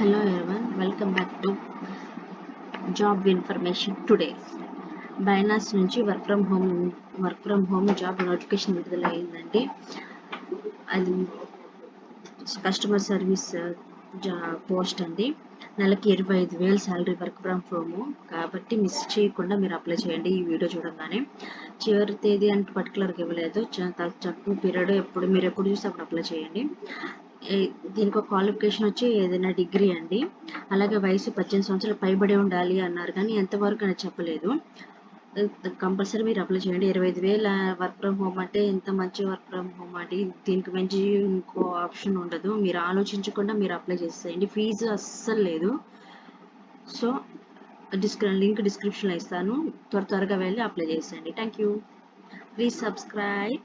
Hello everyone, welcome back to job information today బైనాస్ నుంచి work from home work from home job notification విడుదల అయిందండి. అది customer service uh, జా post అండి. నెలకి ఇరవై ఐదు వేలు శాలరీ వర్క్ ఫ్రమ్ హోమ్ కాబట్టి మిస్ చేయకుండా మీరు అప్లై చేయండి ఈ వీడియో చూడగానే. చివరి తేదీ అంటే పర్టికులర్గా ఇవ్వలేదు. తక్కువ పీరియడ్ ఎప్పుడు మీరు ఎప్పుడు చూస్తే అప్పుడు అప్లై చేయండి. దీనికి ఒక క్వాలిఫికేషన్ వచ్చి ఏదైనా డిగ్రీ అండి. అలాగే వయసు పద్దెనిమిది సంవత్సరాలు పైబడి ఉండాలి అన్నారు కానీ ఎంతవరకు అని చెప్పలేదు. కంపల్సరీ మీరు అప్లై చేయండి. ఇరవై ఐదు వేల వర్క్ ఫ్రమ్ హోమ్ అంటే ఎంత మంచి వర్క్ ఫ్రమ్ హోమ్ అండి. దీనికి మంచి ఇంకో ఆప్షన్ ఉండదు. మీరు ఆలోచించకుండా మీరు అప్లై చేసేయండి. ఫీజు అస్సలు లేదు. సో డిస్క్రి లింక్ డిస్క్రిప్షన్లో ఇస్తాను. త్వర త్వరగా వెళ్ళి అప్లై చేసేయండి. Thank you please subscribe